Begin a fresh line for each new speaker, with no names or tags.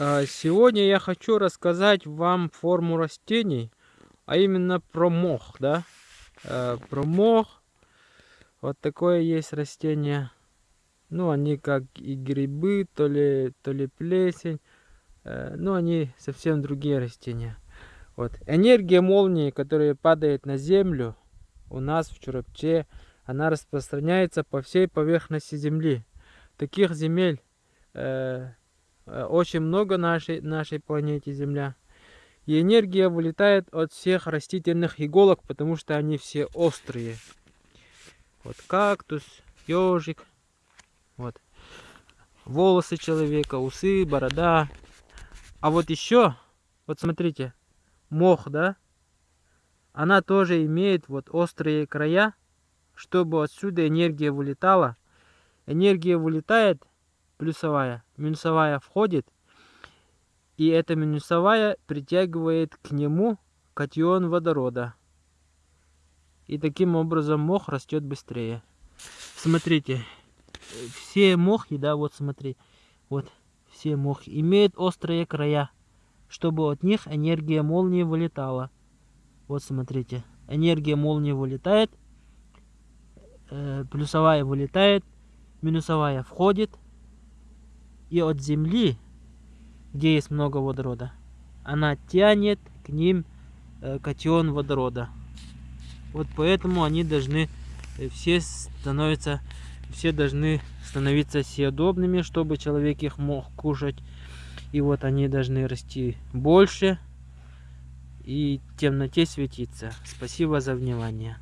А, сегодня я хочу рассказать вам форму растений, а именно про мох, да? А, про мох. Вот такое есть растение. Ну, они как и грибы, то ли, то ли плесень. Э, ну, они совсем другие растения. Вот. Энергия молнии, которая падает на землю, у нас в Чурапче, она распространяется по всей поверхности Земли. Таких земель э, Э, очень много нашей, нашей планете Земля. И энергия вылетает от всех растительных иголок, потому что они все острые. Вот кактус, ежик, вот волосы человека, усы, борода. А вот еще, вот смотрите, мох, да, она тоже имеет вот острые края, чтобы отсюда энергия вылетала. Энергия вылетает плюсовая, минусовая входит, и эта минусовая притягивает к нему катион водорода. И таким образом мох растет быстрее. Смотрите, все мохи, да, вот смотри, вот все мохи имеют острые края, чтобы от них энергия молнии вылетала. Вот смотрите, энергия молнии вылетает, э, плюсовая вылетает, минусовая входит, и от земли, где есть много водорода, она тянет к ним э, катион водорода. Вот поэтому они должны э, все становятся, все должны становиться съедобными, чтобы человек их мог кушать. И вот они должны расти больше и темноте светиться. Спасибо за внимание.